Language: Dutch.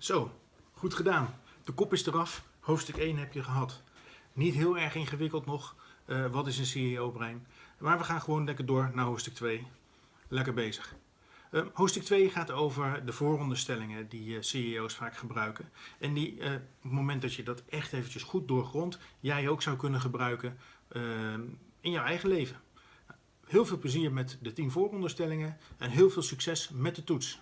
Zo, goed gedaan. De kop is eraf. Hoofdstuk 1 heb je gehad. Niet heel erg ingewikkeld nog. Eh, wat is een CEO-brein? Maar we gaan gewoon lekker door naar hoofdstuk 2. Lekker bezig. Uh, hoofdstuk 2 gaat over de vooronderstellingen die eh, CEO's vaak gebruiken. En die eh, op het moment dat je dat echt eventjes goed doorgrondt, jij ook zou kunnen gebruiken ehm, in jouw eigen leven. Heel veel plezier met de 10 vooronderstellingen en heel veel succes met de toets.